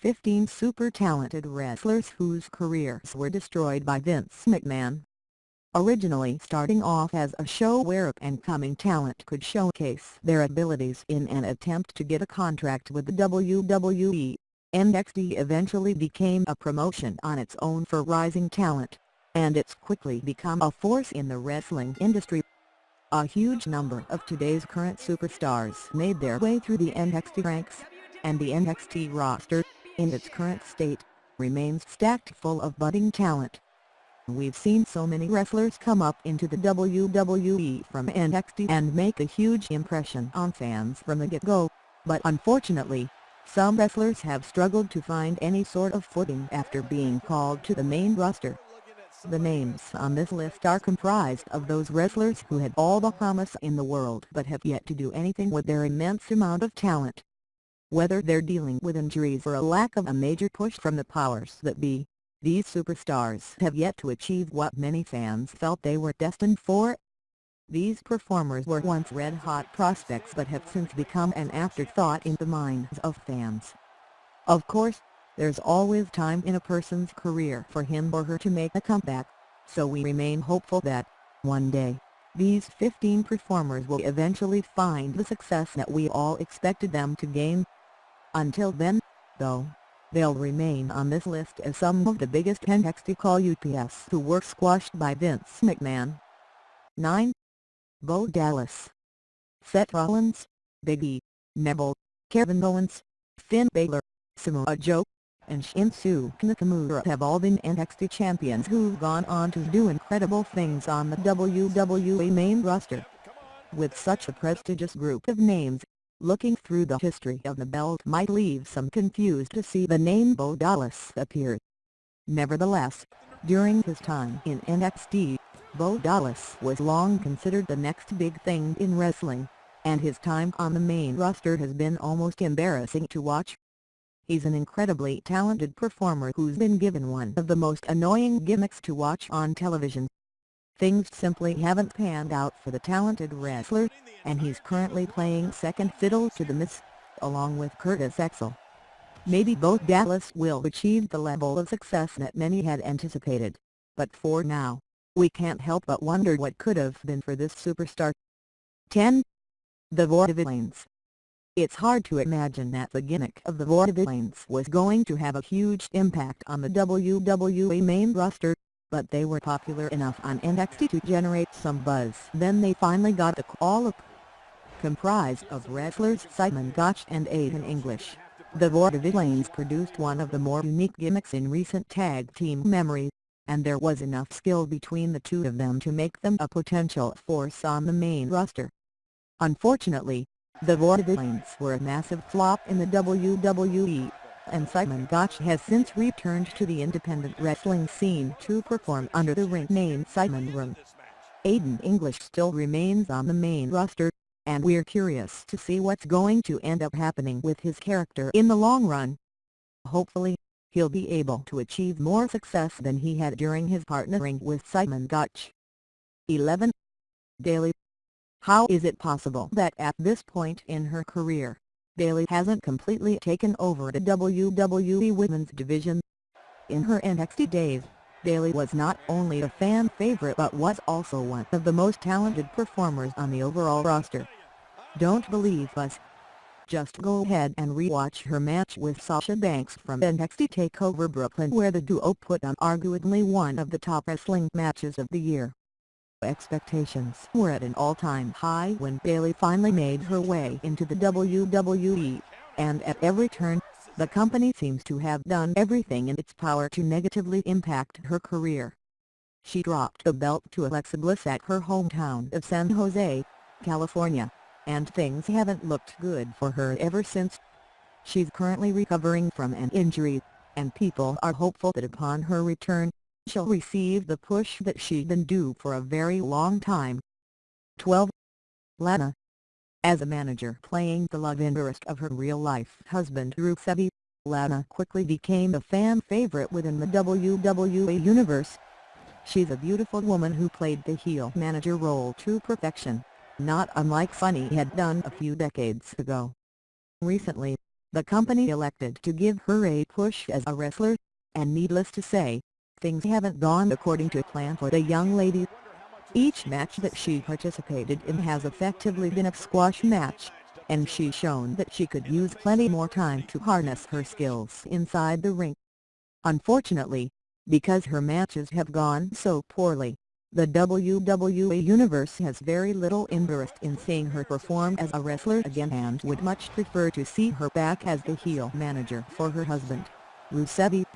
15 super talented wrestlers whose careers were destroyed by Vince McMahon. Originally starting off as a show where up-and-coming talent could showcase their abilities in an attempt to get a contract with the WWE, NXT eventually became a promotion on its own for rising talent, and it's quickly become a force in the wrestling industry. A huge number of today's current superstars made their way through the NXT ranks, and the NXT roster, in its current state, remains stacked full of budding talent. We've seen so many wrestlers come up into the WWE from NXT and make a huge impression on fans from the get-go, but unfortunately, some wrestlers have struggled to find any sort of footing after being called to the main roster. The names on this list are comprised of those wrestlers who had all the promise in the world but have yet to do anything with their immense amount of talent. Whether they're dealing with injuries or a lack of a major push from the powers that be, these superstars have yet to achieve what many fans felt they were destined for. These performers were once red-hot prospects but have since become an afterthought in the minds of fans. Of course, there's always time in a person's career for him or her to make a comeback, so we remain hopeful that, one day, these 15 performers will eventually find the success that we all expected them to gain. Until then, though, they'll remain on this list as some of the biggest NXT call UPS who were squashed by Vince McMahon. 9. Bo Dallas Seth Rollins, Big E, Neville, Kevin Owens, Finn Balor, Samoa Joe, and Shinsuke Nakamura have all been NXT champions who've gone on to do incredible things on the WWE main roster. With such a prestigious group of names, looking through the history of the belt might leave some confused to see the name Bo Dallas appear. Nevertheless, during his time in NXT, Bo Dallas was long considered the next big thing in wrestling, and his time on the main roster has been almost embarrassing to watch. He's an incredibly talented performer who's been given one of the most annoying gimmicks to watch on television. Things simply haven't panned out for the talented wrestler, and he's currently playing second fiddle to the Miz, along with Curtis Axel. Maybe Bo Dallas will achieve the level of success that many had anticipated, but for now, we can't help but wonder what could have been for this superstar. 10. The Vaudevillains it's hard to imagine that the gimmick of the Vaudevillains was going to have a huge impact on the WWE main roster, but they were popular enough on NXT to generate some buzz. Then they finally got the call-up. Comprised of wrestlers Simon Gotch and Aiden English, the Vaudevillains produced one of the more unique gimmicks in recent tag team memory, and there was enough skill between the two of them to make them a potential force on the main roster. Unfortunately, the Vaudevillains were a massive flop in the WWE, and Simon Gotch has since returned to the independent wrestling scene to perform under the ring name Simon Room. Aiden English still remains on the main roster, and we're curious to see what's going to end up happening with his character in the long run. Hopefully, he'll be able to achieve more success than he had during his partnering with Simon Gotch. 11. Bayley how is it possible that at this point in her career, Bayley hasn't completely taken over the WWE Women's Division? In her NXT days, Bayley was not only a fan favorite but was also one of the most talented performers on the overall roster. Don't believe us? Just go ahead and rewatch her match with Sasha Banks from NXT TakeOver Brooklyn where the duo put on arguably one of the top wrestling matches of the year. Expectations were at an all-time high when Bayley finally made her way into the WWE, and at every turn, the company seems to have done everything in its power to negatively impact her career. She dropped the belt to Alexa Bliss at her hometown of San Jose, California, and things haven't looked good for her ever since. She's currently recovering from an injury, and people are hopeful that upon her return, she'll receive the push that she'd been due for a very long time. 12. Lana As a manager playing the love interest of her real-life husband Rusevi, Lana quickly became a fan favorite within the WWE universe. She's a beautiful woman who played the heel manager role to perfection, not unlike Sunny had done a few decades ago. Recently, the company elected to give her a push as a wrestler, and needless to say, things haven't gone according to plan for the young lady. Each match that she participated in has effectively been a squash match, and she's shown that she could use plenty more time to harness her skills inside the ring. Unfortunately, because her matches have gone so poorly, the WWE Universe has very little interest in seeing her perform as a wrestler again and would much prefer to see her back as the heel manager for her husband, Rusev.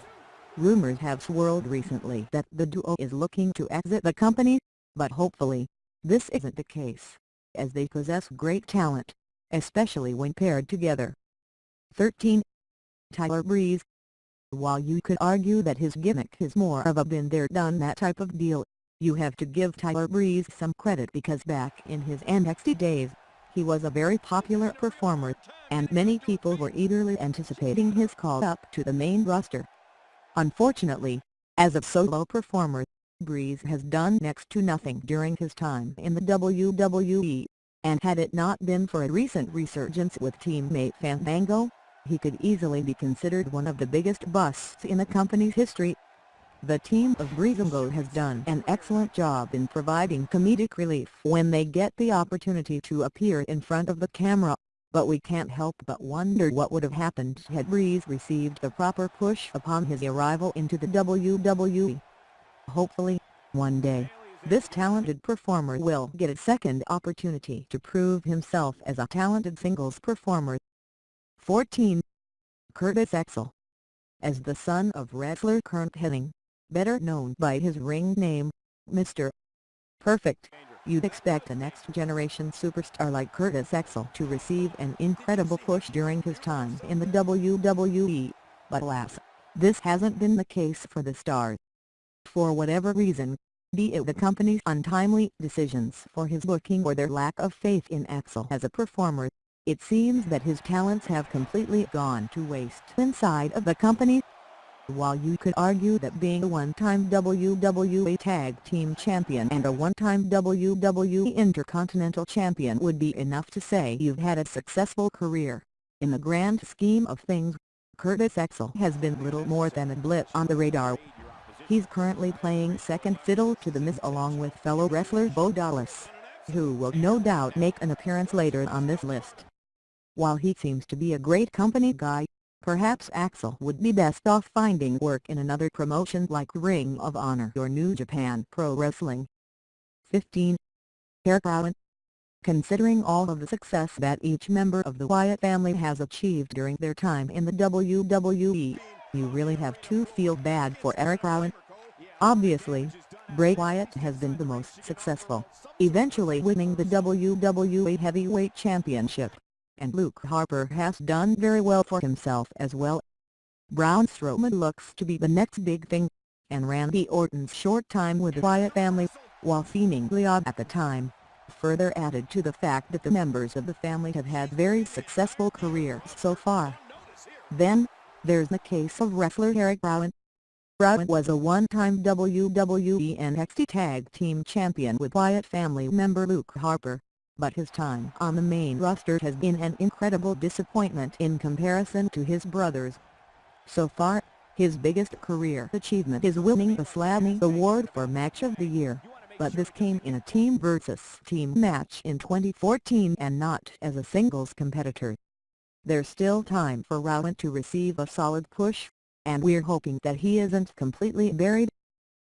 Rumors have swirled recently that the duo is looking to exit the company, but hopefully, this isn't the case, as they possess great talent, especially when paired together. 13. Tyler Breeze While you could argue that his gimmick is more of a been-there-done-that type of deal, you have to give Tyler Breeze some credit because back in his NXT days, he was a very popular performer, and many people were eagerly anticipating his call up to the main roster. Unfortunately, as a solo performer, Breeze has done next to nothing during his time in the WWE, and had it not been for a recent resurgence with teammate Fandango, he could easily be considered one of the biggest busts in the company's history. The team of Breezango has done an excellent job in providing comedic relief when they get the opportunity to appear in front of the camera, but we can't help but wonder what would have happened had Breeze received the proper push upon his arrival into the WWE. Hopefully, one day, this talented performer will get a second opportunity to prove himself as a talented singles performer. 14. Curtis Axel As the son of wrestler Curt Hennig, better known by his ring name, Mr. Perfect. You'd expect a next-generation superstar like Curtis Axel to receive an incredible push during his time in the WWE, but alas, this hasn't been the case for the star. For whatever reason, be it the company's untimely decisions for his booking or their lack of faith in Axel as a performer, it seems that his talents have completely gone to waste inside of the company. While you could argue that being a one-time WWE Tag Team Champion and a one-time WWE Intercontinental Champion would be enough to say you've had a successful career, in the grand scheme of things, Curtis Axel has been little more than a blip on the radar. He's currently playing second fiddle to The Miz along with fellow wrestler Bo Dallas, who will no doubt make an appearance later on this list. While he seems to be a great company guy, Perhaps Axel would be best off finding work in another promotion like Ring of Honor or New Japan Pro Wrestling. 15. Eric Rowan Considering all of the success that each member of the Wyatt family has achieved during their time in the WWE, you really have to feel bad for Eric Rowan. Obviously, Bray Wyatt has been the most successful, eventually winning the WWE Heavyweight Championship and Luke Harper has done very well for himself as well. Braun Strowman looks to be the next big thing, and Randy Orton's short time with the Wyatt family, while seemingly odd at the time, further added to the fact that the members of the family have had very successful careers so far. Then, there's the case of wrestler Eric Rowan. Rowan was a one-time WWE NXT Tag Team Champion with Wyatt family member Luke Harper but his time on the main roster has been an incredible disappointment in comparison to his brothers. So far, his biggest career achievement is winning the Slammy Award for Match of the Year, but this came in a team versus team match in 2014 and not as a singles competitor. There's still time for Rowan to receive a solid push, and we're hoping that he isn't completely buried